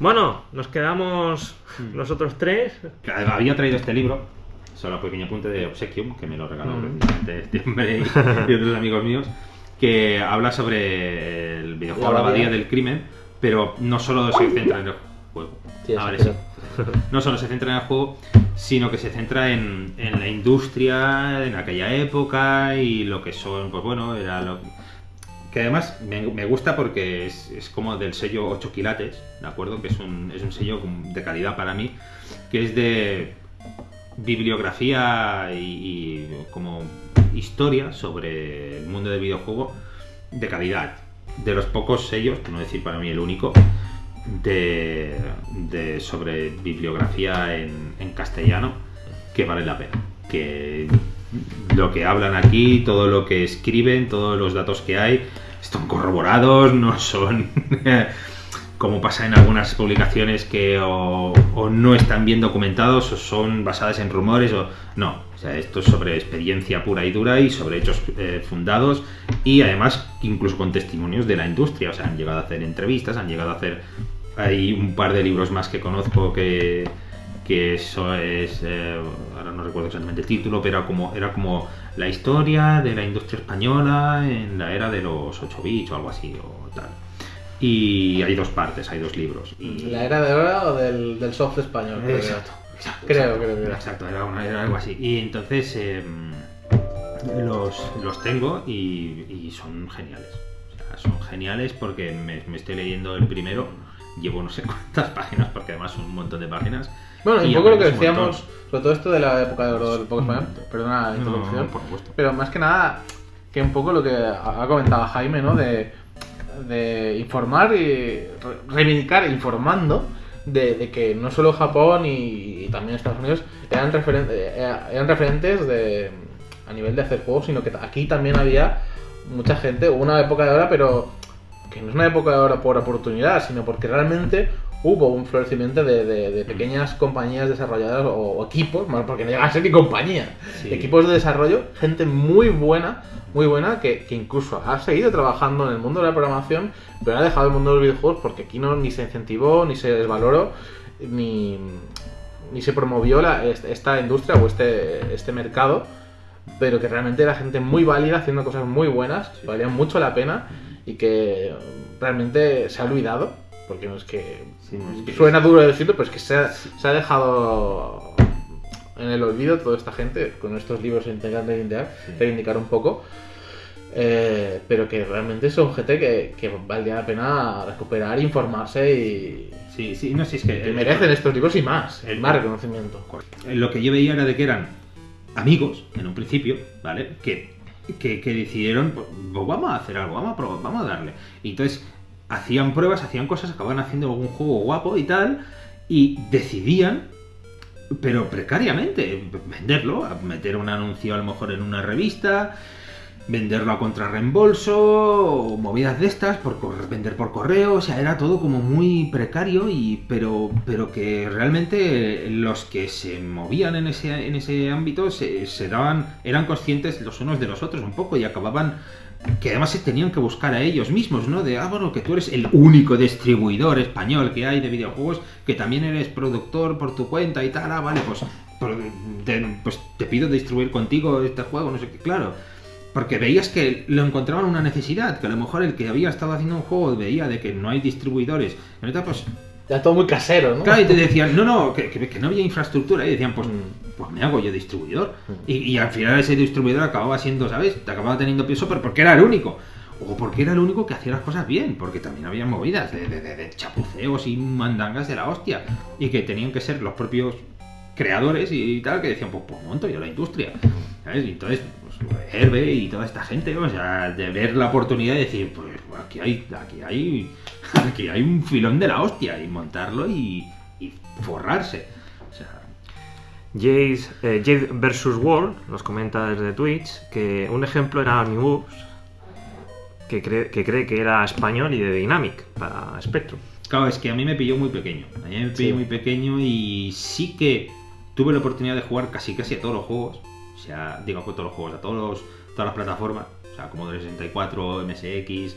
Bueno, nos quedamos nosotros tres. Había traído este libro, solo un pequeño punto de Obsequium, que me lo regaló Mm. este hombre y, y otros amigos míos, que habla sobre el videojuego La La Abadía del Crimen, pero no solo se centra en el juego. Sí, Ah, vale, sí. No solo se centra en el juego, sino que se centra en, en la industria en aquella época y lo que son, pues bueno, era lo que además me, gusta porque es, como del sello 8 quilates, ¿de acuerdo? Que es un, es un sello de calidad para mí, que es de bibliografía y, como historia sobre el mundo del videojuego de calidad. De los pocos sellos, por no decir para mí el único, de, de- sobre bibliografía en, en castellano que vale la pena. Que lo que hablan aquí, todo lo que escriben, todos los datos que hay, están corroborados, no son como pasa en algunas publicaciones que o, no están bien documentados o son basadas en rumores o no. O sea, esto es sobre experiencia pura y dura y sobre hechos eh, fundados y además incluso con testimonios de la industria. O sea, han llegado a hacer entrevistas, han llegado a hacer... Hay un par de libros más que conozco que, que eso es... eh, ahora no recuerdo exactamente el título, pero era como, era como la historia de la industria española en la era de los 8 bits o algo así o tal. Y hay dos partes, hay dos libros. Y... ¿La era de oro o del, del soft español? creo. Exacto, exacto. Creo, exacto. creo era. Exacto, era, una- era algo así. Y entonces eh, los, los tengo y, y son geniales. O sea, son geniales porque me, me estoy leyendo el primero. Llevo no sé cuántas páginas, porque además son un montón de páginas. Bueno, un poco lo que decíamos, sobre todo esto de la época de oro del poco español, perdona la No, introducción, por supuesto. pero más que nada, que un poco lo que ha comentado Jaime, ¿no? De, de informar y re- reivindicar informando de, de que no solo Japón y, y también Estados Unidos eran, referen- eh, eran referentes de, a nivel de hacer juegos, sino que aquí también había mucha gente, hubo una época de oro, pero que no es una época de oro por oportunidad, sino porque realmente hubo un florecimiento de, de- de pequeñas compañías desarrolladoras o, o equipos, bueno, porque no llegan a ser ni compañías, Sí. equipos de desarrollo, gente muy buena, muy buena, que, que incluso ha seguido trabajando en el mundo de la programación, pero ha dejado el mundo de los videojuegos porque aquí no ni se incentivó, ni se desvaloró, ni, ni se promovió la- esta industria o este, este mercado, pero que realmente era gente muy válida, haciendo cosas muy buenas, que valían mucho la pena y que realmente se ha olvidado, porque no es que Sí, no, es que- suena duro decirlo, pero es que se ha, se ha dejado en el olvido toda esta gente con estos libros intentan reivindicar, Sí. reivindicar un poco. eh, pero que realmente son gente que, que valdría la pena recuperar, informarse y Sí, sí, no sé, es que... que merecen estos libros y más, el- más reconocimiento. Lo que yo veía era de que eran amigos, en un principio, ¿vale? Que, que, que decidieron, pues, pues vamos a hacer algo, vamos a probar, vamos a darle. Y entonces hacían pruebas, hacían cosas, acababan haciendo algún juego guapo y tal, y decidían, pero precariamente, venderlo, meter un anuncio a lo mejor en una revista, venderlo a contrarreembolso, movidas de estas, por vender por correo, o sea, era todo como muy precario, y, pero, pero que realmente los que se movían en ese, en ese ámbito se, se daban, eran conscientes los unos de los otros un poco y acababan que además se tenían que buscar a ellos mismos, ¿no? De, ah, bueno, que tú eres el único distribuidor español que hay de videojuegos, que también eres productor por tu cuenta y tal, ah, vale, pues, te, pues te pido distribuir contigo este juego, no sé qué, claro. Porque veías que lo encontraban una necesidad, que a lo mejor el que había estado haciendo un juego veía de que no hay distribuidores, y ahorita pues Ya todo muy casero, ¿no? Claro, y te decían, no, no, que, que- que no había infraestructura. Y decían, pues, Mm. Pues me hago yo distribuidor. Mm. Y, y al final ese distribuidor acababa siendo, ¿sabes? Te acababa teniendo peso, pero porque era el único. O porque era el único que hacía las cosas bien. Porque también había movidas de, de- de- de chapuceos y mandangas de la hostia. Y que tenían que ser los propios creadores y tal, que decían, pues, pues monto yo la industria. ¿Sabes? Y entonces, pues, Herbe y toda esta gente, o sea, de ver la oportunidad y decir, pues aquí hay, aquí hay, aquí hay un filón de la hostia, y montarlo y, y forrarse. Jade, eh, Jade vs. World nos comenta desde Twitch que un ejemplo era Animus, que cree, que cree que era español y de Dynamic para Spectrum. Claro, es que a mí me pilló muy pequeño. A mí me pilló Sí. muy pequeño y sí que tuve la oportunidad de jugar casi casi a todos los juegos. O sea, digo a todos los juegos, a todos los- todas las plataformas. O sea, como 64, MSX,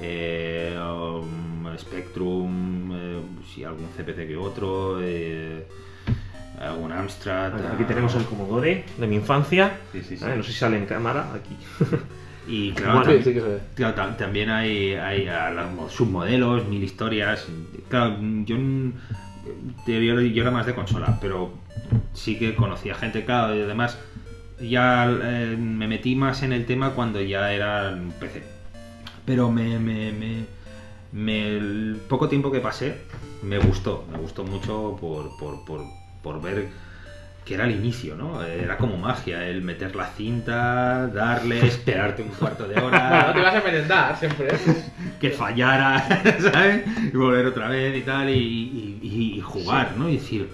eh, um, Spectrum, eh, sí, algún CPC que otro, eh, algún Amstrad. Aquí tenemos el Commodore de mi infancia. Sí, sí, sí. Eh, No sé si sale en cámara aquí. Y claro, Bueno, Sí, tam- sí que se ve. claro, tam- también hay, hay a los submodelos, mil historias. Claro, yo, yo, yo era más de consola, pero sí que conocía gente, claro, y además ya eh, me metí más en el tema cuando ya era PC. Pero me, me- me- me- el poco tiempo que pasé me gustó, me gustó mucho por, por, por, por ver que era el inicio, ¿no? Era como magia, el meter la cinta, darle, esperarte un cuarto de hora, te vas a merendar siempre. que fallara, ¿sabes? Y volver otra vez y tal, y, y- y- y jugar, ¿no? Y decir,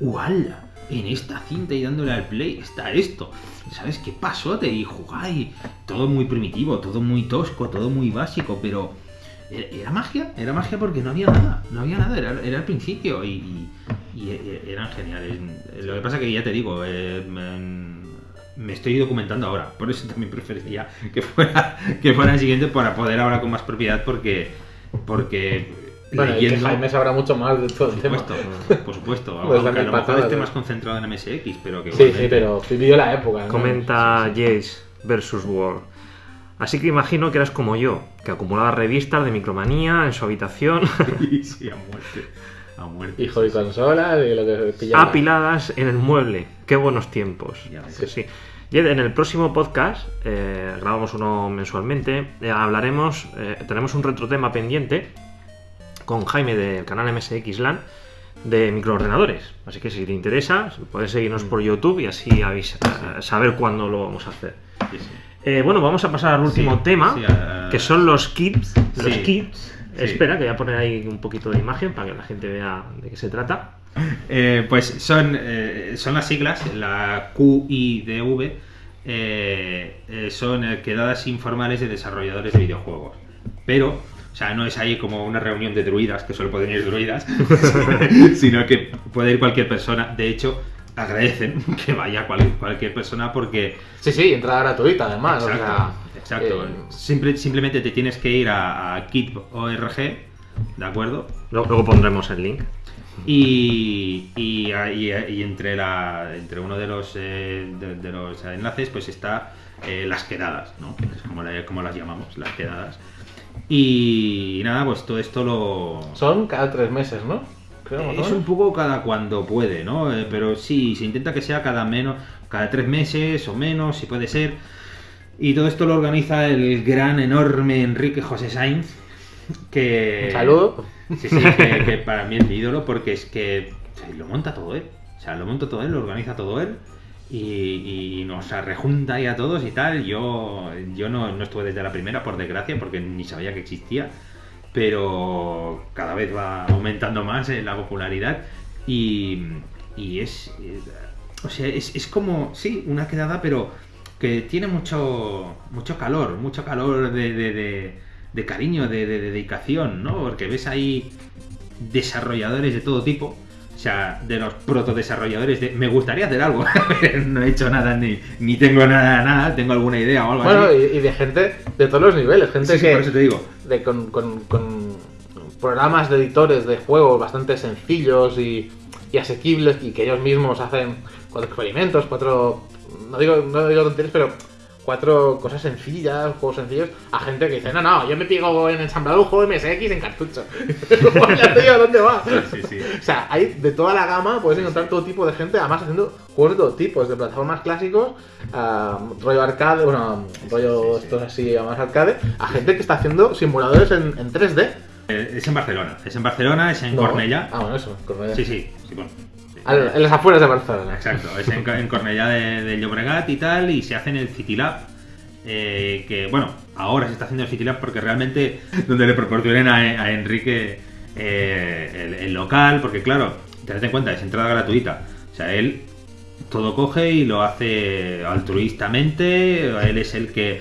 ¡Uala! En esta cinta y dándole al play está esto. ¿Sabes qué pasote? Y jugar y todo muy primitivo, todo muy tosco, todo muy básico, pero era, era magia, era magia porque no había nada, no había nada, era, era el principio y, y- y e- eran geniales. Lo que pasa que ya te digo, eh, me, me estoy documentando ahora, por eso también preferiría que fuera, que fuera el siguiente para poder hablar con más propiedad porque, porque Bueno, y que. Jaime sabrá mucho más de todo el Por tema. supuesto, por supuesto. Pues a lo mejor esté más concentrado en MSX, pero que Sí, sí, pero vivió la época. ¿no? Comenta Jace versus World. Así que imagino que eras como yo, que acumulaba revistas de micromanía en su habitación, sí, a muerte. A muerte. Hijo de sí, sí. consola, de lo que pillaba. apiladas en el mueble. Qué buenos tiempos. Ya ves. Sí, sí. Y en el próximo podcast, eh, grabamos uno mensualmente, eh, hablaremos, eh, tenemos un retrotema pendiente con Jaime del canal MSX LAN de microordenadores. Así que si te interesa, puedes seguirnos por YouTube y así avisa- saber cuándo lo vamos a hacer. Sí, sí. Eh, bueno, vamos a pasar al último Sí, tema, a- que son los kits. Los kits. Sí. Espera, que voy a poner ahí un poquito de imagen para que la gente vea de qué se trata. Eh, pues son, eh, son las siglas, la QIDV, eh, son quedadas informales de desarrolladores de videojuegos. Pero, o sea, no es ahí como una reunión de druidas, que solo pueden ir druidas, sino que puede ir cualquier persona. De hecho, agradecen que vaya cual- cualquier persona porque Sí, sí, entrada gratuita además. Exacto, o sea, exacto. eh, Simple- simplemente te tienes que ir a, a kit.org, ¿de acuerdo? Luego, luego pondremos el link. Y, y, y- y entre, la, entre uno de los, eh, de, de los enlaces pues está eh, las quedadas, ¿no? Es como, la- como las llamamos, las quedadas. Y, nada, pues todo esto lo... son cada tres meses, ¿no? Creo, o Es un poco cada cuando puede, ¿no? Eh, pero sí, se intenta que sea cada menos, cada tres meses o menos, si puede ser. Y todo esto lo organiza el gran, enorme Enrique José Sainz, que... Un saludo. Sí, sí, que, que para mí es mi ídolo porque es que lo monta todo él. O sea, lo monta todo él, lo organiza todo él. Y, y nos rejunta ahí a todos y tal. Yo, yo no, no estuve desde la primera, por desgracia, porque ni sabía que existía. Pero cada vez va aumentando más eh, la popularidad. Y, y es. eh, o sea, es, es como. Sí, una quedada, pero que tiene mucho, mucho calor, mucho calor de, de- de- de cariño, de, de dedicación, ¿no? Porque ves ahí desarrolladores de todo tipo. O sea, de los protodesarrolladores de me gustaría hacer algo. no he hecho nada ni, ni tengo nada, nada, tengo alguna idea o algo Bueno, así. y, y de gente de todos los niveles, gente Sí, sí, que por eso te digo. De, con, con- programas de editores de juegos bastante sencillos y, y asequibles y que ellos mismos hacen cuatro experimentos, cuatro no digo no digo tonterías, pero cuatro cosas sencillas, juegos sencillos, a gente que dice, no, no, yo me pico en ensamblar un juego MSX en cartucho. Tío, ¿dónde va? Sí, sí. O sea, hay de toda la gama, puedes encontrar todo tipo de gente, además haciendo juegos de todo tipo, desde plataformas clásicos, a rollo arcade, bueno, rollo sí, sí. estos así más arcade, a gente que está haciendo simuladores en, en 3D. Eh, Es en Barcelona. Es en Barcelona, es en No. Cornellá. Ah, bueno, eso, Cornellá. Sí, sí, sí, bueno. En las afueras de Barcelona. Exacto, es en, en Cornellá de, Llobregat y tal, y se hace en el City Lab. eh, que bueno, ahora se está haciendo el City Lab porque realmente donde le proporcionen a, a Enrique eh, el, el local, porque claro, tened en cuenta, es entrada gratuita. O sea, él todo coge y lo hace altruistamente. Él es el que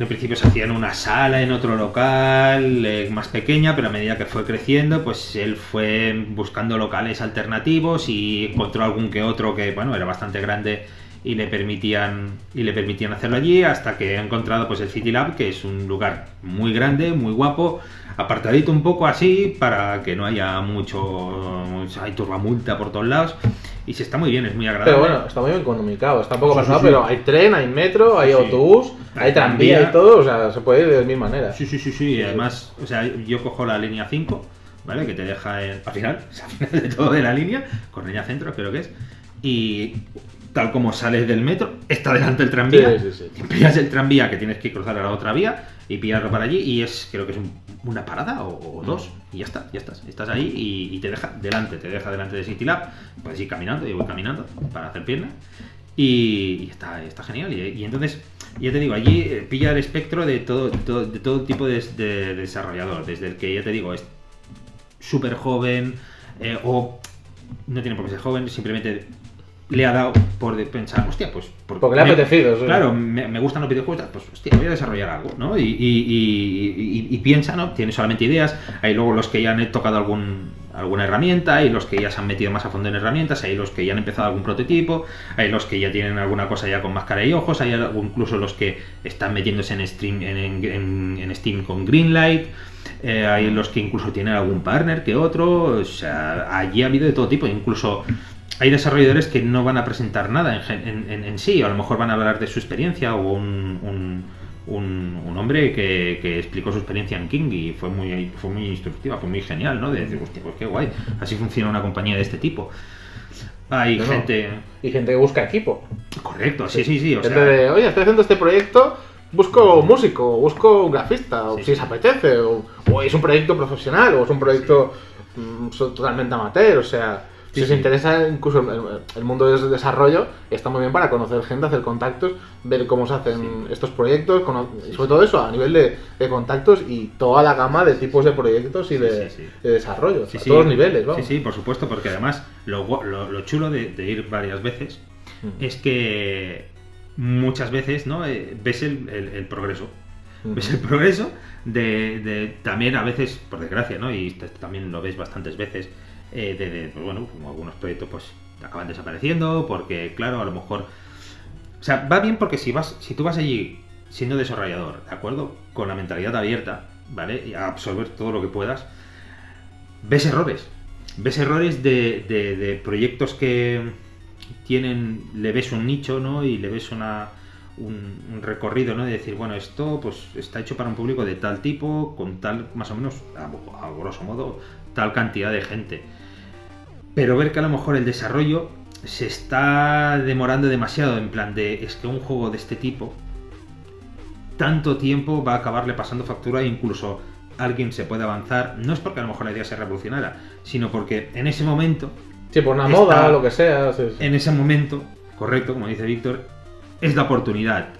en principio se hacía en una sala, en otro local, eh, más pequeña, pero a medida que fue creciendo, pues él fue buscando locales alternativos y encontró algún que otro que, bueno, era bastante grande y le permitían y le permitían hacerlo allí hasta que he encontrado pues el City Lab que es un lugar muy grande muy guapo apartadito un poco así para que no haya mucho hay turbamulta por todos lados y se está muy bien es muy agradable Pero bueno, está muy bien economicado, está un poco Sí, pasado, sí, sí. pero hay tren, hay metro, hay autobús, Hay tranvía y todo, o sea, se puede ir de mil maneras. Sí, sí, sí, sí. y además, o sea, yo cojo la línea 5, ¿vale? Que te deja en- al final, al final de todo de la línea, con línea centro, creo que es. Y tal como sales del metro, está delante el tranvía. Sí, sí, sí. Pillas el tranvía que tienes que cruzar a la otra vía y pillarlo para allí. Y es, creo que es un- una parada o, o dos. Y ya está, ya estás. Estás ahí y, y te deja delante, te deja delante de City Lab. Puedes ir caminando, yo voy caminando para hacer piernas. Y, y está, está genial. Y, y entonces, ya te digo, allí eh, pilla el espectro de todo, todo, de todo tipo de, de desarrollador. Desde el que, ya te digo, es súper joven eh, o no tiene por qué ser joven, simplemente le ha dado por pensar, hostia, pues... por- Porque le ha apetecido, sí. Claro, me, me gustan los videojuegos, pues hostia, voy a desarrollar algo, ¿no? Y, y- y- y- y piensa, ¿no? Tiene solamente ideas, hay luego los que ya han tocado algún, alguna herramienta, hay los que ya se han metido más a fondo en herramientas, hay los que ya han empezado algún prototipo, hay los que ya tienen alguna cosa ya con máscara y ojos, hay algo- incluso los que están metiéndose en, stream, en- en Steam con Greenlight, eh, hay los que incluso tienen algún partner que otro, o sea, allí ha habido de todo tipo, incluso hay desarrolladores que no van a presentar nada en, en- en- sí, o a lo mejor van a hablar de su experiencia, o un, un, un- un hombre que, que explicó su experiencia en King y fue muy, fue muy instructiva, fue muy genial, ¿no? De decir, hostia, pues qué guay, así funciona una compañía de este tipo. Hay No, gente... Y gente que busca equipo. Correcto, sí, sí, sí, o gente sea... de, oye, estoy haciendo este proyecto, busco músico, busco un grafista, o si sí. os apetece, o, o es un proyecto profesional, o es un proyecto mm, totalmente amateur, o sea, si sí. os interesa incluso el, el mundo del desarrollo, está muy bien para conocer gente, hacer contactos, ver cómo se hacen estos proyectos, y sobre todo eso, a nivel de, de contactos y toda la gama de tipos de proyectos y de, desarrollo, Sí, a sí. todos los niveles, vamos. Sí, sí, por supuesto, porque además lo, lo, lo chulo de, de ir varias veces Mm. es que muchas veces ¿no? Eh, ves el, el- el progreso. Mm. Ves el progreso de, de- también a veces, por desgracia, ¿no? y también lo ves bastantes veces, eh, pues, bueno, como algunos proyectos pues acaban desapareciendo, porque claro, a lo mejor... O sea, va bien porque si vas, si tú vas allí siendo desarrollador, ¿de acuerdo? Con la mentalidad abierta, ¿vale? Y a absorber todo lo que puedas, ves errores. Ves errores de, de- proyectos que tienen, le ves un nicho, ¿no? Y le ves una, un, recorrido, ¿no? De decir, bueno, esto pues está hecho para un público de tal tipo, con tal, más o menos, a grosso modo, tal cantidad de gente. Pero ver que a lo mejor el desarrollo se está demorando demasiado, en plan de, es que un juego de este tipo, tanto tiempo va a acabarle pasando factura e incluso alguien se puede avanzar, no es porque a lo mejor la idea se revolucionara, sino porque en ese momento, Sí, por una Está- moda, lo que sea. sí, sí. en ese momento, correcto, como dice Víctor, es la oportunidad.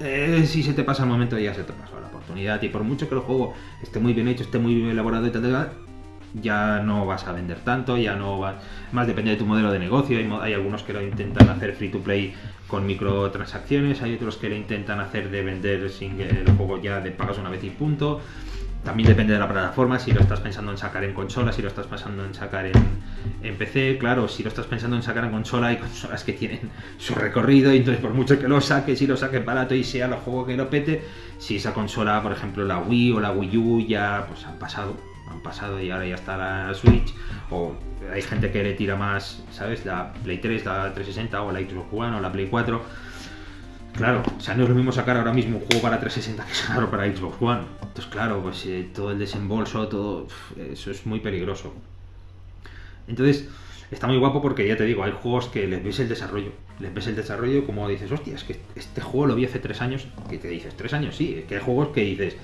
Eh, si se te pasa el momento, ya se te pasó la oportunidad. Y por mucho que el juego esté muy bien hecho, esté muy bien elaborado y tal, tal, tal, ya no vas a vender tanto, ya no vas. Más depende de tu modelo de negocio. Hay, hay algunos que lo intentan hacer free to play con microtransacciones, hay otros que lo intentan hacer de vender sin el juego ya de pagas una vez y punto. También depende de la plataforma, si lo estás pensando en sacar en consola, si lo estás pensando en sacar en, en PC, claro, si lo estás pensando en sacar en consola, hay consolas que tienen su recorrido y entonces por mucho que lo saques y lo saques barato y sea el juego que lo pete, si esa consola, por ejemplo la Wii o la Wii U ya pues han pasado, han pasado y ahora ya está la Switch o hay gente que le tira más, ¿sabes? La Play 3, la 360 o la Xbox One o la Play 4 Claro, o sea, no es lo mismo sacar ahora mismo un juego para 360 que sacarlo para Xbox One. Entonces, claro, pues eh, todo el desembolso, todo eso es muy peligroso. Entonces, está muy guapo porque ya te digo, hay juegos que les ves el desarrollo. Les ves el desarrollo como dices, hostia, es que este juego lo vi hace tres años. Que te dices, tres años, sí. Es que hay juegos que dices,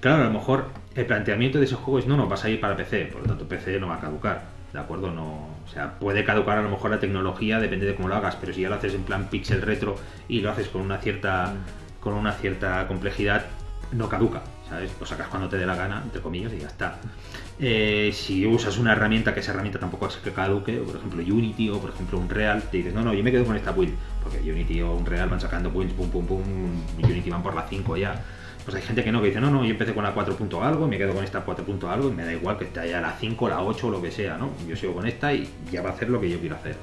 claro, a lo mejor el planteamiento de ese juego es, no, no, vas a ir para PC. Por lo tanto, PC no va a caducar. ¿De acuerdo? No, o sea, puede caducar a lo mejor la tecnología, depende de cómo lo hagas, pero si ya lo haces en plan pixel retro y lo haces con una cierta con una cierta complejidad, no caduca, ¿sabes? Lo sacas cuando te dé la gana, entre comillas, y ya está. Eh, si usas una herramienta que esa herramienta tampoco es que caduque, o por ejemplo Unity o por ejemplo Unreal, te dices, no, no, yo me quedo con esta build, porque Unity o Unreal van sacando builds, pum, pum, pum, Unity van por la 5 ya. Pues hay gente que no, que dice, no, no, yo empecé con la 4. punto algo, me quedo con esta 4. punto algo, me da igual que esté ya la 5, la 8 o lo que sea, ¿no? Yo sigo con esta y ya va a hacer lo que yo quiero hacer.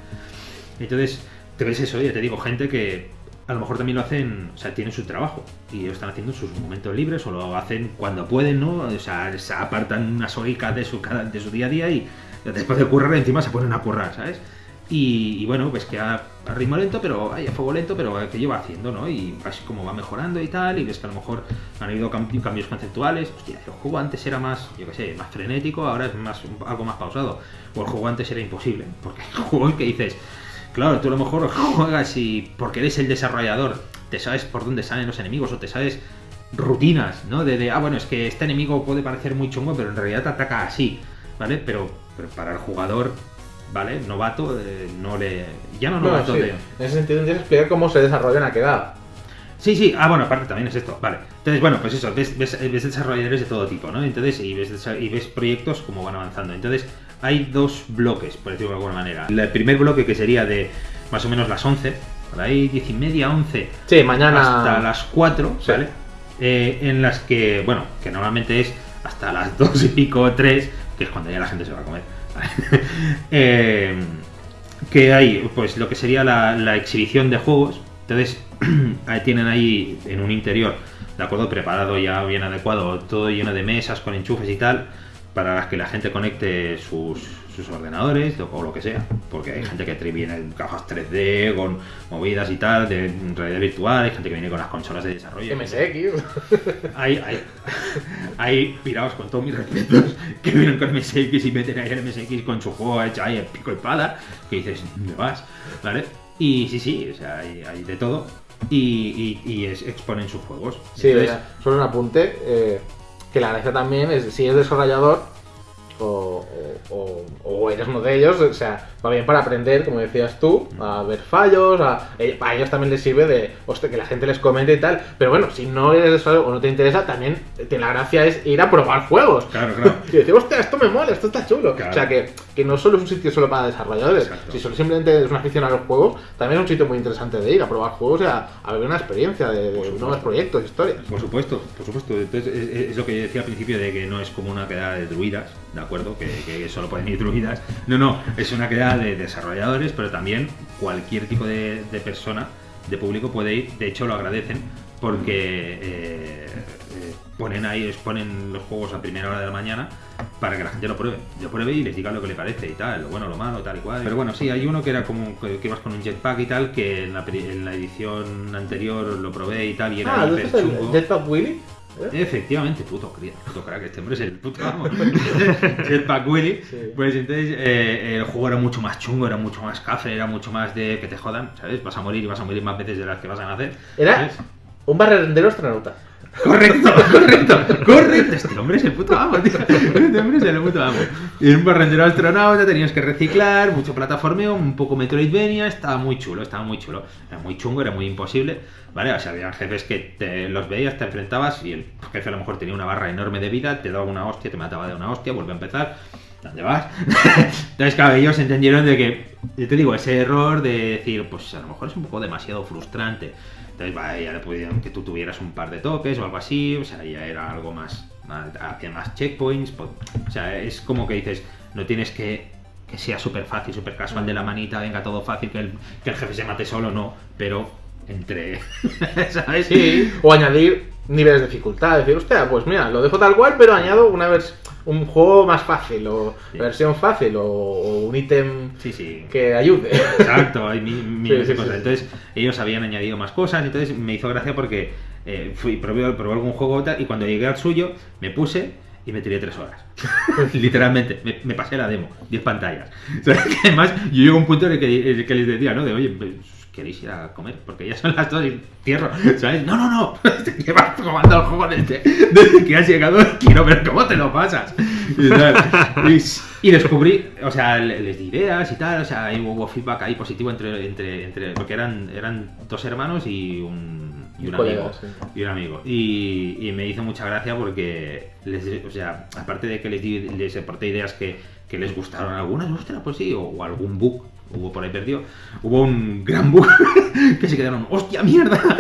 Entonces, te ves eso, ya te digo, gente que a lo mejor también lo hacen, o sea, tienen su trabajo y ellos están haciendo sus momentos libres o lo hacen cuando pueden, ¿no? O sea, se apartan unas horitas de su, de su día a día y después de currar encima se ponen a currar, ¿sabes? Y, y bueno, pues que a, ritmo lento, pero ay, a fuego lento, pero que lleva haciendo, ¿no? Y así como va mejorando y tal, y ves que a lo mejor han habido cam- cambios conceptuales. Hostia, el juego antes era más, yo qué sé, más frenético, ahora es más algo más pausado. O el juego antes era imposible, porque hay juegos que dices, claro, tú a lo mejor juegas y porque eres el desarrollador, te sabes por dónde salen los enemigos o te sabes rutinas, ¿no? De, de, ah, bueno, es que este enemigo puede parecer muy chungo, pero en realidad te ataca así, ¿vale? Pero, pero para el jugador, ¿vale? Novato, eh, no le... Ya no Bueno, novato sí. de... En ese sentido tienes que explicar cómo se desarrolla una quedada. Sí, sí, ah, bueno, aparte también es esto, vale. Entonces, bueno, pues eso, ves, ves, ves desarrolladores de todo tipo, ¿no? Entonces, y ves, y ves proyectos como van avanzando. Entonces, hay dos bloques, por decirlo de alguna manera. El primer bloque que sería de más o menos las 11, por ahí 10 y media, 11, Sí, mañana. hasta las 4, Sí. ¿vale? Eh, en las que, bueno, que normalmente es hasta las 2 y pico, 3, que es cuando ya la gente se va a comer. ¿vale? Eh, que hay, pues lo que sería la, la exhibición de juegos. Entonces, ahí tienen ahí en un interior, de acuerdo, preparado ya bien adecuado, todo lleno de mesas con enchufes y tal, para las que la gente conecte sus, sus ordenadores o lo que sea. Porque hay gente que trae- viene en cajas 3D, con movidas y tal, de realidad virtual, hay gente que viene con las consolas de desarrollo. MSX. Hay, hay, hay pirados con todos mis respetos que vienen con MSX y meten ahí el MSX con su juego hecho ahí en pico y pala, que dices, ¿dónde vas? ¿Vale? Y sí, sí, o sea, hay, hay de todo. Y, y- y es- exponen sus juegos. Sí, Entonces, solo un apunte. eh, que la gracia también es si eres desarrollador o, o- eres uno de ellos, o sea, va bien para aprender, como decías tú, a ver fallos, a, eh, a ellos también les sirve de, hostia, que la gente les comente y tal. Pero bueno, si no eres o no te interesa, también eh, la gracia es ir a probar juegos. Claro, claro. Y decir, hostia, esto me mola, esto está chulo. Claro. O sea, que, que no solo es un sitio solo para desarrolladores. Exacto. Si solo simplemente es una afición a los juegos, también es un sitio muy interesante de ir a probar juegos y a, a ver una experiencia de, de nuevos proyectos, historias. Por supuesto, por supuesto. Entonces, es, es lo que yo decía al principio de que no es como una quedada de druidas, ¿de acuerdo? Que, que solo pueden ir druidas. No, no, es una quedada de desarrolladores, pero también cualquier tipo de, de persona, de público puede ir. De hecho, lo agradecen porque eh, eh, ponen ahí, exponen los juegos a primera hora de la mañana para que la gente lo pruebe. Lo pruebe y les diga lo que le parece y tal, lo bueno, lo malo, tal y cual. Pero bueno, sí, hay uno que era como que, ibas con un jetpack y tal, que en la, en la edición anterior lo probé y tal, y era Ah, ¿tú hiper dices el. Jetpack Willy? ¿Eh? Efectivamente, puto, cría- puto crack, este hombre es el puto amo. Jetpack Willy. Sí. Pues entonces eh, el juego era mucho más chungo, era mucho más café, era mucho más de que te jodan, ¿sabes? Vas a morir y vas a morir más veces de las que vas a nacer. Era ¿sabes? un barrendero astronauta. Correcto, correcto, correcto. Este hombre es el puto amo, tío. Este hombre es el puto amo. Y en un barrendero astronauta tenías que reciclar, mucho plataformeo, un poco Metroidvania, estaba muy chulo, estaba muy chulo. Era muy chungo, era muy imposible, ¿vale? O sea, había jefes que te los veías, te enfrentabas y el jefe a lo mejor tenía una barra enorme de vida, te daba una hostia, te mataba de una hostia, vuelve a empezar. ¿Dónde vas? Entonces, claro, ellos entendieron de que, yo te digo, ese error de decir, pues a lo mejor es un poco demasiado frustrante. Entonces, vale, ya le pudieron que tú tuvieras un par de toques o algo así, o sea, ya era algo más, más hacía más checkpoints, po- o sea, es como que dices, no tienes que que sea súper fácil, súper casual de la manita, venga todo fácil, que el, que el jefe se mate solo, no, pero entre, ¿sabes? Sí. O añadir niveles de dificultad. Decir, hostia, pues mira, lo dejo tal cual, pero añado una vers un juego más fácil, o Sí. versión fácil, o, o un ítem Sí, sí. que ayude. Exacto, hay mi- miles Sí, de cosas. Entonces, ellos habían añadido más cosas, entonces me hizo gracia porque eh, fui, probé, probé algún juego y y cuando llegué al suyo, me puse y me tiré tres horas. Literalmente, me, me pasé la demo, 10 pantallas. O sea, que además, yo llego a un punto en el que, en el que les decía, ¿no? De, oye, pues, ¿queréis ir a comer? Porque ya son las dos y cierro, ¿sabes? No, no, no, te llevas jugando al juego desde, desde que has llegado, quiero ver cómo te lo pasas. Y. Y- descubrí, o sea, le- les di ideas y tal, o sea, hubo feedback ahí positivo entre, entre, entre porque eran, eran dos hermanos y un, y un Un colega, amigo. sí. Y un amigo. Y, y me hizo mucha gracia porque, les, o sea, aparte de que les, di, les aporté ideas que, que les gustaron algunas, ostras, pues sí, o, o algún bug hubo por ahí perdido, hubo un gran bug que se quedaron, ¡hostia mierda!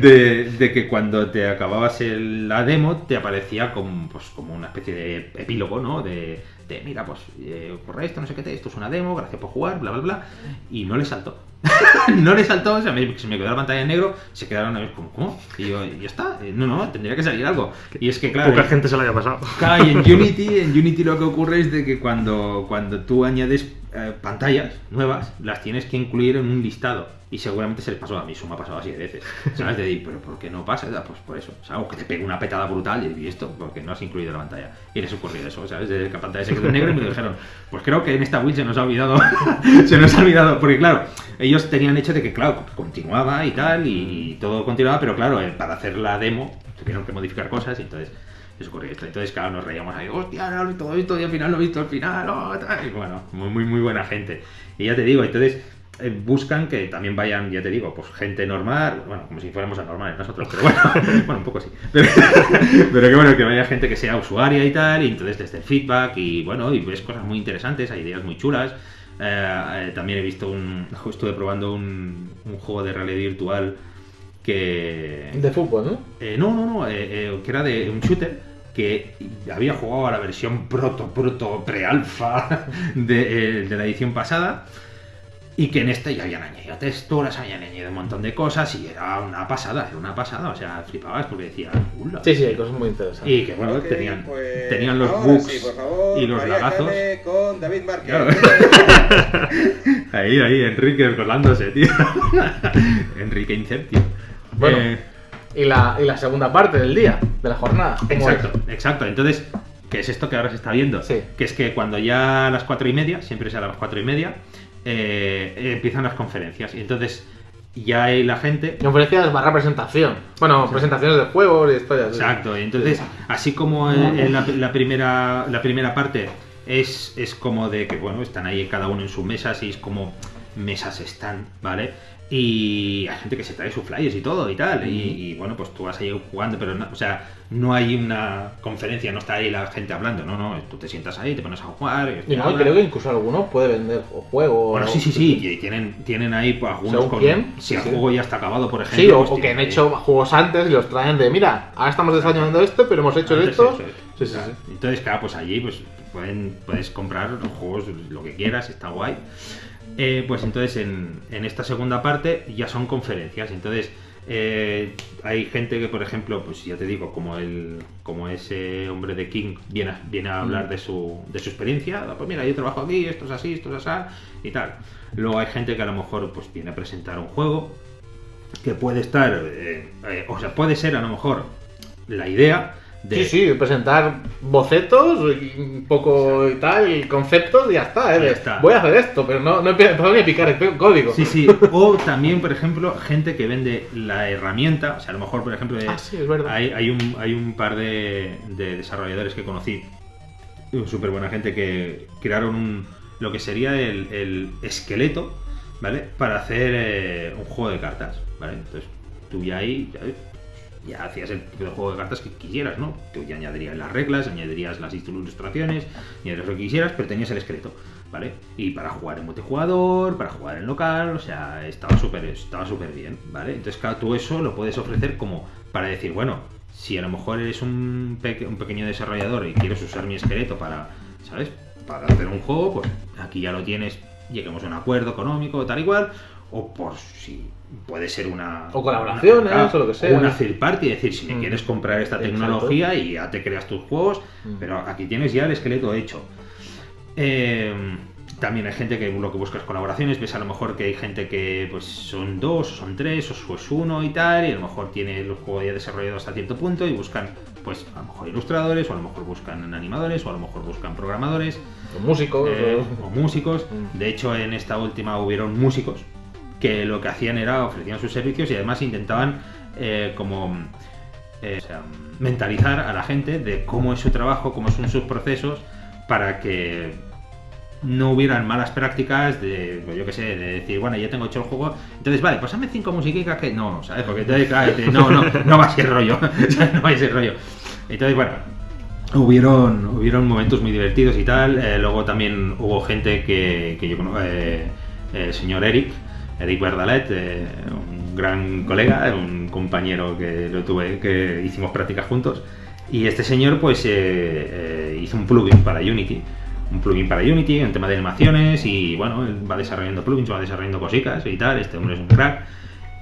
De, de que cuando te acababas el- la demo te aparecía como, pues, como una especie de epílogo, ¿no? De, de, mira, pues eh, ocurre esto, no sé qué, te- esto es una demo, gracias por jugar, bla, bla, bla. Y no le saltó. no le saltó, o sea, me- se me quedó la pantalla en negro, se quedaron a ver, como, ¿cómo? Y yo, ya está, eh, no, no, tendría que salir algo. Y es que, claro, Poca eh, gente se lo haya pasado. Claro, y en Unity, en Unity lo que ocurre es de que cuando, cuando tú añades eh, pantallas nuevas, las tienes que incluir en un listado. Y seguramente se les pasó a mí, eso me ha pasado así de veces. ¿Sabes? De decir, pero ¿por qué no pasa? Ah, Pues por eso. Sea, o que te pegue una petada brutal y esto, porque no has incluido la pantalla. Y les ocurrió eso, ¿sabes? De que la pantalla se quedó en negro y me dijeron, pues creo que en esta Wii se nos ha olvidado. se nos ha olvidado. Porque claro, ellos tenían hecho de que, claro, continuaba y tal, y todo continuaba, pero claro, eh, para hacer la demo tuvieron que modificar cosas y entonces ocurrió esto. Entonces, claro, nos reíamos ahí, hostia, no, todo esto y al final lo he visto al final, oh, y bueno, muy, muy, muy buena gente. Y ya te digo, entonces eh, buscan que también vayan, ya te digo, pues gente normal, bueno, como si fuéramos anormales nosotros, pero bueno, bueno, un poco sí. Pero, pero que bueno, que vaya gente que sea usuaria y tal, y entonces desde el feedback y bueno, y ves cosas muy interesantes, hay ideas muy chulas. Eh, eh, también he visto un, estuve probando un, un juego de realidad virtual que... De fútbol, ¿no? No, no, no, que era de un shooter que había jugado a la versión proto, proto, pre-alfa de, eh, de la edición pasada y que en este ya habían añadido texturas, habían añadido un montón de cosas y era una pasada, era una pasada, o sea, flipabas porque decía, "Ula". Sí, sí, hay cosas muy interesantes. Y que bueno, tenían, pues, tenían los bugs sí, y los María lagazos. Jane con David Márquez. Claro. Ahí, ahí, Enrique colándose, tío. Enrique Inceptio. Bueno, Eh, Y, la, y la segunda parte del día, de la jornada. ¿cómo Exacto, es? exacto. Entonces, ¿qué es esto que ahora se está viendo? Sí. Que es que cuando ya a las cuatro y media, siempre es a las cuatro y media, eh, eh, empiezan las conferencias. Y entonces ya hay la gente. Conferencias barra presentación. Bueno, presentaciones de juegos y historias. Exacto. y Entonces, así como en, en la, la primera, la primera parte es, es como de que, bueno, están ahí cada uno en sus mesas y es como mesas están, ¿vale? Y hay gente que se trae sus flyers y todo y tal. Y, y, bueno, pues tú vas ahí jugando, pero no, o sea, no hay una conferencia, no está ahí la gente hablando, no, no, tú te sientas ahí, te pones a jugar. Y no, creo que incluso alguno puede vender juegos. Bueno, sí, sí, sí, y tienen, tienen ahí pues, algunos ¿Según con. quién? Si Sí, el sí. juego ya está acabado, por ejemplo. Sí, o, pues o que han ahí- hecho juegos antes y los traen de, mira, ahora estamos desarrollando esto, pero hemos hecho esto. Sí, sí. Entonces, claro, pues allí pues pueden, puedes comprar los juegos, lo que quieras, está guay. Eh, pues entonces en, en esta segunda parte ya son conferencias. Entonces eh, hay gente que, por ejemplo, pues ya te digo, como el como ese hombre de King viene a, viene a hablar de su, de su experiencia. Pues mira, yo trabajo aquí, esto es así, esto es así y tal. Luego hay gente que a lo mejor pues viene a presentar un juego que puede estar, eh, eh, o sea, puede ser a lo mejor la idea de Sí, sí, presentar bocetos, un poco y tal, conceptos y ya está, ¿eh? Ya está. Voy a hacer esto, pero no, no ni a picar el código. Sí, sí. O también, por ejemplo, gente que vende la herramienta. O sea, a lo mejor, por ejemplo, de- Ah, sí, es verdad. hay, hay un, hay un par de, de desarrolladores que conocí, súper buena gente, que crearon un, lo que sería el, el esqueleto, ¿vale? Para hacer eh, un juego de cartas, ¿vale? Entonces, tú ya ahí ya, ya hacías el juego de cartas que quisieras, ¿no? Tú ya añadirías las reglas, añadirías las ilustraciones, añadirías lo que quisieras, pero tenías el esqueleto, ¿vale? Y para jugar en multijugador, para jugar en local, o sea, estaba súper estaba súper bien, ¿vale? Entonces, tú eso lo puedes ofrecer como para decir, bueno, si a lo mejor eres un, un pequeño desarrollador y quieres usar mi esqueleto para, ¿sabes? Para hacer un juego, pues aquí ya lo tienes, lleguemos a un acuerdo económico, tal y cual, o por si puede ser una... O colaboraciones, una- o lo que sea. Una third party, es decir, si me Mm. quieres comprar esta Exacto. tecnología y ya te creas tus juegos, Mm. pero aquí tienes ya el esqueleto hecho. Eh, también hay gente que lo que busca es colaboraciones, ves a lo mejor que hay gente que pues son dos, o son tres, o es uno y tal, y a lo mejor tiene el juego ya desarrollado hasta cierto punto y buscan pues a lo mejor ilustradores, o a lo mejor buscan animadores, o a lo mejor buscan programadores, Los músicos. eh, o- o músicos. Mm. De hecho, en esta última hubieron músicos que lo que hacían era ofrecían sus servicios y además intentaban eh, como eh, mentalizar a la gente de cómo es su trabajo, cómo son sus procesos, para que no hubieran malas prácticas de, pues yo qué sé, de decir, bueno, ya tengo hecho el juego, entonces vale, pues cinco musiquicas que no, ¿sabes? Porque entonces, claro, no, no, no va a ser rollo, no va a ser rollo. Entonces, bueno, hubieron, hubieron momentos muy divertidos y tal, eh, luego también hubo gente que yo conozco, el señor Eric, Eric Verdalet, eh, un gran colega, un compañero que lo tuve, que hicimos prácticas juntos. Y este señor pues eh, eh, hizo un plugin para Unity. Un plugin para Unity en tema de animaciones y bueno, él va desarrollando plugins, va desarrollando cositas y tal. Este hombre es un crack.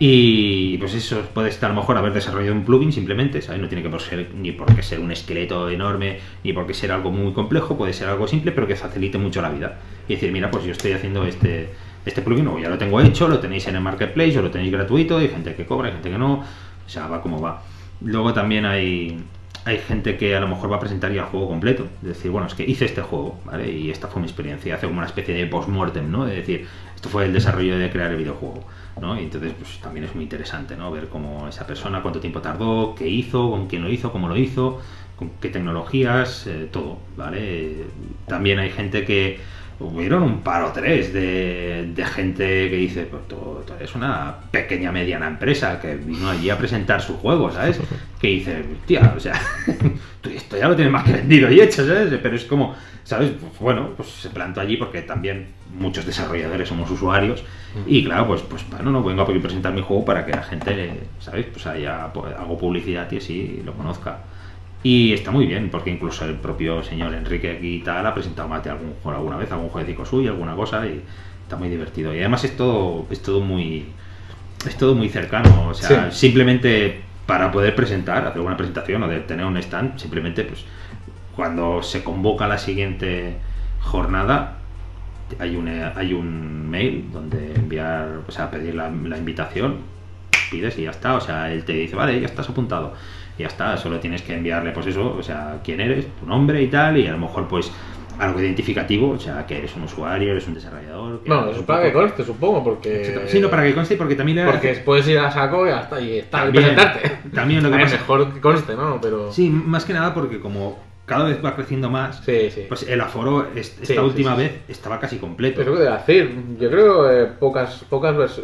Y pues eso puede estar a lo mejor haber desarrollado un plugin simplemente, ¿sabes? No tiene que por ser, ni por qué ser un esqueleto enorme, ni por qué ser algo muy complejo, puede ser algo simple, pero que facilite mucho la vida. Y decir, mira, pues yo estoy haciendo este, este plugin, o ya lo tengo hecho, lo tenéis en el marketplace, o lo tenéis gratuito, hay gente que cobra, hay gente que no, o sea, va como va. Luego también hay, hay gente que a lo mejor va a presentar ya el juego completo. Es decir, bueno, es que hice este juego. Y esta fue mi experiencia. Hace como una especie de post-mortem, ¿no? Es decir, esto fue el desarrollo de crear el videojuego, ¿no? Y entonces, pues también es muy interesante, ¿no? Ver cómo esa persona, cuánto tiempo tardó, qué hizo, con quién lo hizo, cómo lo hizo, con qué tecnologías, eh, todo, ¿vale? También hay gente que hubieron un par o tres de, de gente que dice, pues tú, tú eres una pequeña mediana empresa que vino allí a presentar su juego, ¿sabes? Que dice, tía, o sea, esto ya lo tienes más que vendido y hecho, ¿sabes? Pero es como, ¿sabes? Pues, bueno, pues se plantó allí porque también muchos desarrolladores somos usuarios y claro, pues, pues bueno, no vengo a presentar mi juego para que la gente, ¿sabes? Pues haya, pues, hago publicidad y así lo conozca. Y está muy bien, porque incluso el propio señor Enrique aquí y tal ha presentado más de algún juego alguna vez, algún jueguecito suyo, alguna cosa, y está muy divertido. Y además es todo, es todo muy. Es todo muy cercano. O sea, simplemente para poder presentar, hacer una presentación o de tener un stand, simplemente pues cuando se convoca la siguiente jornada, hay un, hay un mail donde enviar, o sea, pedir la, la invitación, pides y ya está. O sea, él te dice, vale, ya estás apuntado ya está, solo tienes que enviarle pues eso, o sea, quién eres, tu nombre y tal, y a lo mejor pues algo identificativo, o sea, que eres un usuario, eres un desarrollador. que Bueno, eso para que conste, supongo, porque. Sí, no, para que conste, porque también le Porque puedes ir a saco y hasta y está y También- presentarte. también lo que pasa- mejor que conste, ¿no? Pero. Sí, más que nada porque como cada vez va creciendo más, sí. sí. pues el aforo es- esta Sí, última vez estaba casi completo. Lo que decir. Yo creo que pocas, pocas,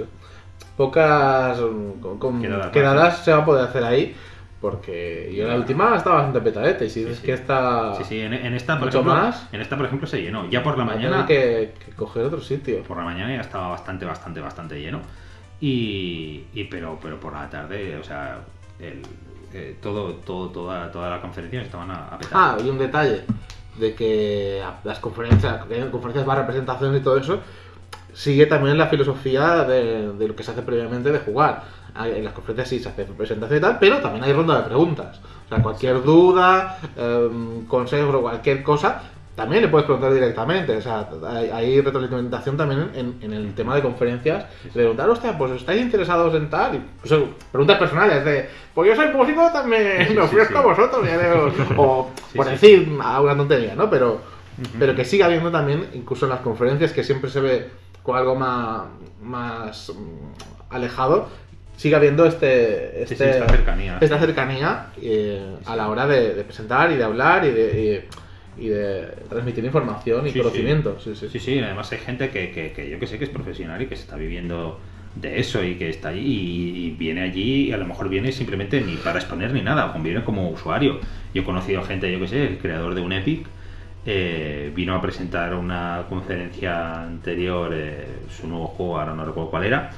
pocas mm, con- con- Quedadas quedadas se va a poder hacer ahí. Porque yo la última estaba bastante petadete. Y si Sí, dices sí. que esta. Sí, sí, en, en esta, por Mucho ejemplo, más. en esta, por ejemplo, se llenó. Ya por la mañana, que, que coger otro sitio. por la mañana ya estaba bastante, bastante, bastante lleno. Y, y pero, pero por la tarde, o sea, el, eh, todo, todo, toda, toda la conferencia estaban a, a petar. Ah, y un detalle. De que las conferencias, hay conferencias más representaciones y todo eso, sigue también la filosofía de, de lo que se hace previamente de jugar. En las conferencias sí se hace presentación y tal, pero también hay ronda de preguntas. O sea, cualquier duda, em, consejo o cualquier cosa, también le puedes preguntar directamente. O sea, hay, hay retroalimentación también en, en el tema de conferencias. Preguntar, hostia, pues estáis interesados en tal. Y, pues, eh, preguntas personales de, pues yo soy músico, también Sí, me sí, ofrezco sí. a vosotros. ya veo". o Sí, por sí. decir a una tontería, ¿no? Pero, pero que siga habiendo también, incluso en las conferencias, que siempre se ve con algo más, más mm, alejado, sigue habiendo este, este- sí, esta cercanía. esta cercanía eh, a la hora de, de presentar y de hablar y de, y, y de transmitir información y Sí, conocimiento. Sí, sí, Sí, sí, además hay gente que, que, que yo que sé que es profesional y que se está viviendo de eso y que está allí y, y viene allí y a lo mejor viene simplemente ni para exponer ni nada, o viene como usuario. Yo he conocido gente, yo que sé, el creador de un Epic eh, vino a presentar una conferencia anterior, eh, su nuevo juego, ahora no recuerdo cuál era,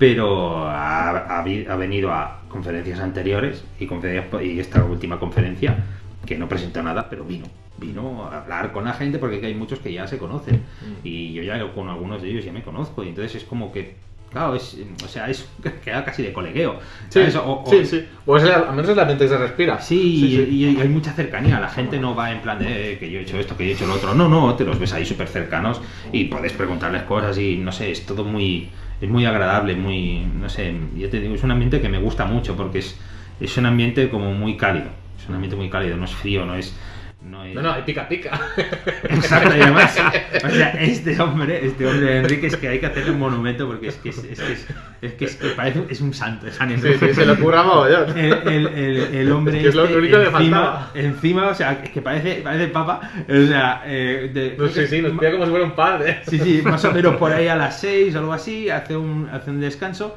pero ha, ha venido a conferencias anteriores y, conferencias, y esta última conferencia que no presentó nada, pero vino. Vino a hablar con la gente porque hay muchos que ya se conocen Mm. y yo ya con algunos de ellos ya me conozco y entonces es como que, claro, es, o sea, es queda casi de colegueo. Sí. O- o- sí, sí. Pues es la- al menos es la mente que se respira. Sí, Y, y hay mucha cercanía. La gente no va en plan de "Eh, que yo he hecho esto, que yo he hecho lo otro. No, no, te los ves ahí súper cercanos y puedes preguntarles cosas y no sé, es todo muy. Es muy agradable, muy. No sé, yo te digo, es un ambiente que me gusta mucho porque es, es un ambiente como muy cálido. Es un ambiente muy cálido, no es frío, no es. No, es... No, no, y pica pica. Exacto, y además, o sea, este hombre, este hombre Enrique, es que hay que hacerle un monumento porque es que es, es que, es, es que, es que parece es un santo, es San Enrique. sí, se le ocurra mogollón. El, el, el, el hombre Es que es lo este, único que encima, encima, o sea, es que parece, parece papa, o sea, eh, de- No, sí, sí, nos pilla como si fuera un padre. Sí, sí, más o menos por ahí a las 6 o algo así, hace un, hace un descanso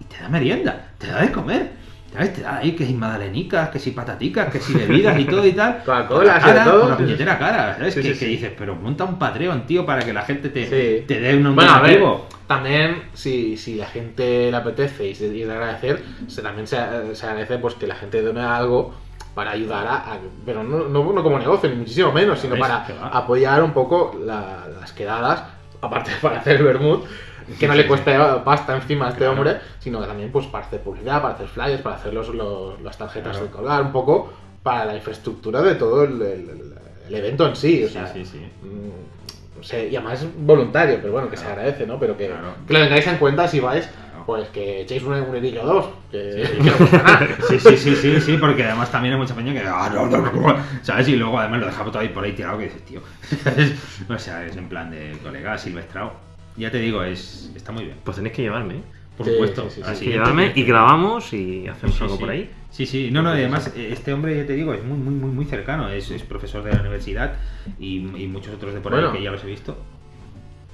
y te da merienda, te da de comer. ¿Sabes? Te da ahí que si magdalenicas, que si pataticas, que si bebidas y todo y tal. Coca-Cola, cara, todo, Con la sí. puñetera cara, ¿sabes? Sí, que, sí, que sí. dices, pero monta un Patreon, tío, para que la gente te, te dé un Bueno, a ver, también si, si la gente le apetece y, se, y agradecer, se, también se, se agradece pues que la gente done algo para ayudar a, a- pero no, no, no como negocio, ni muchísimo menos, sino para apoyar un poco la- las quedadas, aparte para hacer el vermut, que no Sí, le sí, cueste pasta encima a este Claro. hombre, sino que también pues para hacer publicidad, para hacer flyers, para hacer los, los- las tarjetas Claro. de colgar, un poco para la infraestructura de todo el, el- el evento en sí. O Sí, sea, sí, sí. Mm, no sé, y además es voluntario, pero bueno, que se Claro. agradece, ¿no? Pero que, que lo tengáis en cuenta si vais, pues que echéis un, un o dos, que, nada. Sí, sí, sí, sí, sí, porque además también hay mucha peña que. ah, ¿Sabes? Y luego además lo deja todo ahí por ahí tirado que dices, tío. ¿sabes? O sea, es en plan de colega silvestrado. Ya te digo, es está muy bien. Pues tenéis que llevarme. ¿eh? Por Sí, supuesto. sí, sí, sí. Al siguiente llevarme y grabamos y hacemos Sí, algo sí. por ahí. Sí, sí, no, no, y además este hombre, ya te digo, es muy, muy, muy, muy cercano, es, es profesor de la universidad y, y muchos otros de por Bueno. ahí que ya los he visto.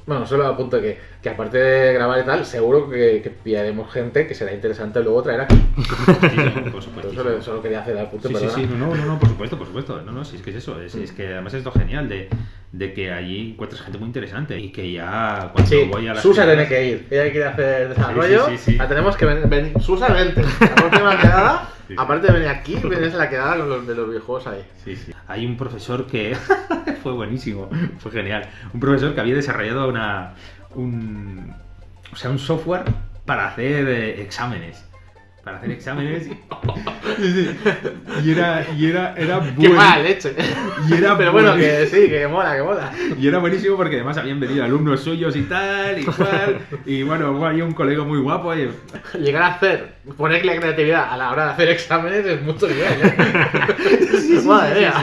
Bueno, solo apunto que, que aparte de grabar y tal, seguro que, que pillaremos gente que será interesante luego traer aquí. Sí, sí, por supuesto. Solo, solo quería hacer el apunte, Sí, sí, perdona. sí, no, no, no, no, por supuesto, por supuesto. No, no, sí, es que es eso. Es, es que además es lo genial de, de que allí encuentras gente muy interesante y que ya cuando Sí, voy a la Susa tiene que ir. Ella quiere hacer desarrollo. Sí, sí. La tenemos que venir. Susa, vente. La próxima quedada, aparte de venir aquí, vienes a la quedada con los de los videojuegos ahí. Sí, sí. Hay un profesor que fue buenísimo, fue genial. Un profesor que había desarrollado una un o sea, un software para hacer eh, exámenes. Para hacer exámenes. Sí, sí. Y era y era era ¡Qué bueno. mala leche! Y era Pero bueno, que sí, que mola, que mola. Y era buenísimo porque además habían venido alumnos suyos y tal, y cual. Y bueno, ahí un colega muy guapo. Y, Llegar a hacer, poner la creatividad a la hora de hacer exámenes es mucho nivel, ¿eh? Madre mía.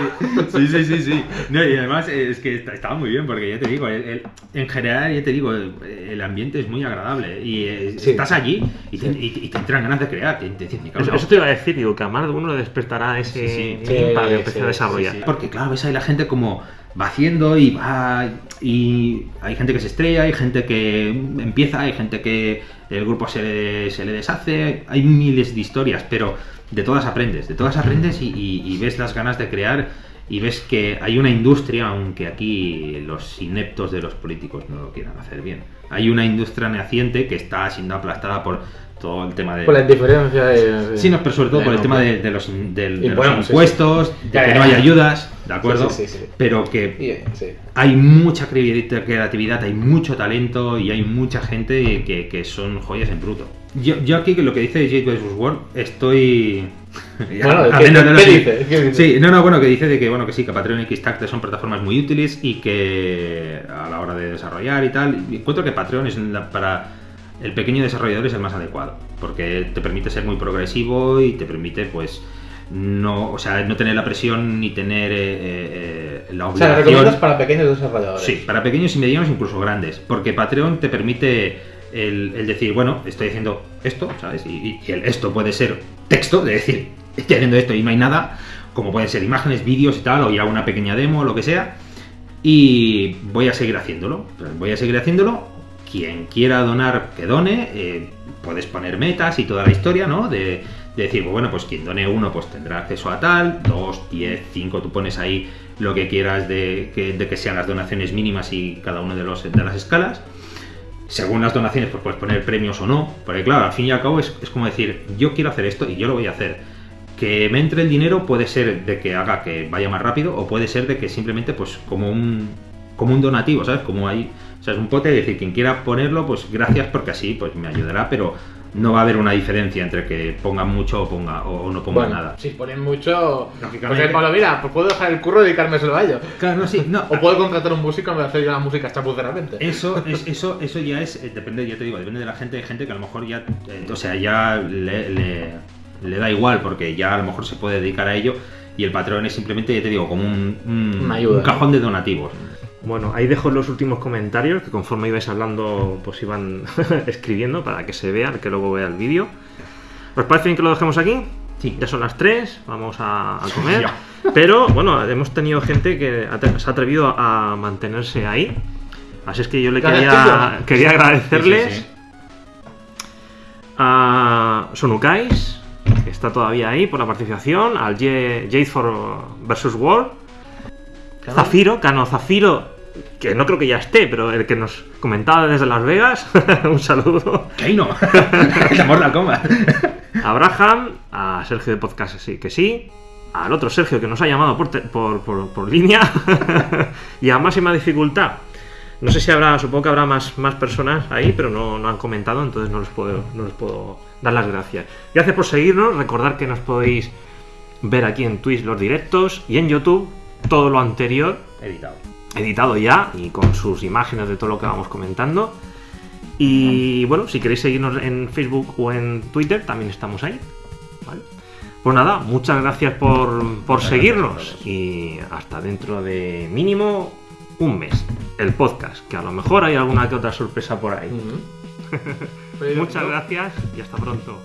Sí, sí, sí, sí. No, y además eh, es que estaba muy bien porque ya te digo, el- el- en general ya te digo, el, el ambiente es muy agradable y eh, Sí. estás allí y te, y- y te entran ganas de crear. Te, te dicen, "Me cago en Eso, te iba a decir, digo, que a más de uno le despertará ese Sí, sí. para que Sí, sí, a desarrollar. Sí, sí. Porque claro, ves ahí la gente como va haciendo y va y hay gente que se estrella, hay gente que empieza, hay gente que el grupo se le, se le deshace, hay miles de historias, pero de todas aprendes, de todas aprendes y, y- y ves las ganas de crear y ves que hay una industria, aunque aquí los ineptos de los políticos no lo quieran hacer bien, hay una industria naciente que está siendo aplastada por todo el tema de... Por la indiferencia de... Sí, no, pero sobre todo por el tema pues. de, de los, de sí, impuestos, de que no hay ayudas, ¿de acuerdo? Sí, sí, sí. Pero que hay mucha creatividad, hay mucho talento y hay mucha gente que, que son joyas en bruto. Yo, yo aquí que lo que dice Jade vs. World estoy... Bueno, ¿qué- ver, no, no, no, qué sí. dice? ¿Qué dice? Sí, no, no, bueno, que dice de que, bueno, que sí, que Patreon y Kickstarter son plataformas muy útiles y que a la hora de desarrollar y tal, encuentro que Patreon es la- para el pequeño desarrollador es el más adecuado, porque te permite ser muy progresivo y te permite, pues, no, o sea, no tener la presión ni tener eh, eh, la O sea, obligación. recomiendas para pequeños desarrolladores. Sí, para pequeños y medianos, incluso grandes. Porque Patreon te permite el, el decir, bueno, estoy haciendo esto, ¿sabes? Y, y el esto puede ser texto, de decir, estoy haciendo esto y no hay nada, como pueden ser imágenes, vídeos y tal, o ya una pequeña demo, lo que sea. Y voy a seguir haciéndolo. Voy a seguir haciéndolo. Quien quiera donar, que done. eh, puedes poner metas y toda la historia, ¿no? De, de decir, pues bueno, pues quien done uno, pues tendrá acceso a tal. Dos, diez, cinco, tú pones ahí lo que quieras de que, sean las donaciones mínimas y cada uno de, los, de las escalas. Según las donaciones, pues puedes poner premios o no. Porque claro, al fin y al cabo es, es como decir, yo quiero hacer esto y yo lo voy a hacer. Que me entre el dinero puede ser de que haga que vaya más rápido o puede ser de que simplemente pues como un como un donativo, ¿sabes? Como hay, sea, es un pote, es decir, quien quiera ponerlo, pues gracias porque así pues me ayudará, pero no va a haber una diferencia entre que ponga mucho o ponga o no ponga Bueno, nada. si ponen mucho... Lógicamente. Porque Pablo, mira, pues puedo dejar el curro y dedicarme solo a ello. Claro, no, sí, no. O puedo contratar un músico de hacer yo la música chapuceramente. Eso, es, eso, eso ya es, eh, depende, ya te digo, depende de la gente, hay gente que a lo mejor ya, eh, o sea, ya le, le- le da igual porque ya a lo mejor se puede dedicar a ello y el patrón es simplemente, ya te digo, como un, un- Una ayuda, un cajón de donativos. Bueno, ahí dejo los últimos comentarios que conforme ibais hablando, pues iban escribiendo para que se vea, que luego vea el vídeo. ¿Os parece bien que lo dejemos aquí? Sí. Ya son las 3, vamos a, a comer. Pero bueno, hemos tenido gente que se ha atrevido a mantenerse ahí. Así es que yo le quería, quería agradecerles Sí, sí, sí. a Sonukais, que está todavía ahí por la participación, al Jade for versus World. Zafiro, Cano Zafiro, que no creo que ya esté, pero el que nos comentaba desde Las Vegas, un saludo. ¡Que ahí no! ¡La Kombat! A Abraham, a Sergio de Podcast sí, que sí, al otro Sergio que nos ha llamado por, te- por, por- por línea y a máxima dificultad. No sé si habrá, supongo que habrá más, más personas ahí, pero no, no han comentado, entonces no les, puedo, no les puedo dar las gracias. Gracias por seguirnos, recordar que nos podéis ver aquí en Twitch los directos y en YouTube todo lo anterior Editado. Editado ya y con sus imágenes de todo lo que vamos comentando. Y bueno, si queréis seguirnos en Facebook o en Twitter, también estamos ahí. ¿vale? Pues nada, muchas gracias por, por seguirnos y hasta dentro de mínimo un mes. El podcast, que a lo mejor hay alguna que otra sorpresa por ahí. Pues, Muchas gracias y hasta pronto.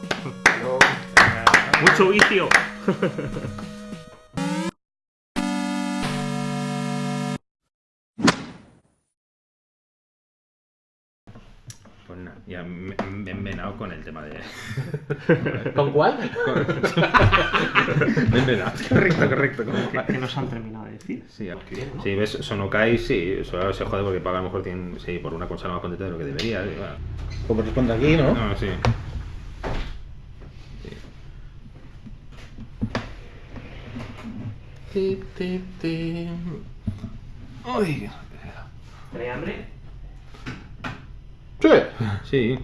Mucho vicio. Ya me he envenenado con el tema de. ¿Con cuál? Me he envenenado. Correcto, correcto. como que- ¿Qué nos han terminado de decir? Sí, sí, ves, Sonokai sí, eso se jode porque paga a lo mejor tiene, sí, por una consola más contenta de lo que debería. y bueno. Como responde aquí, ¿no? No, sí. Ti, ti, ti. Uy. ¿Tenéis hambre? Sí. Sí.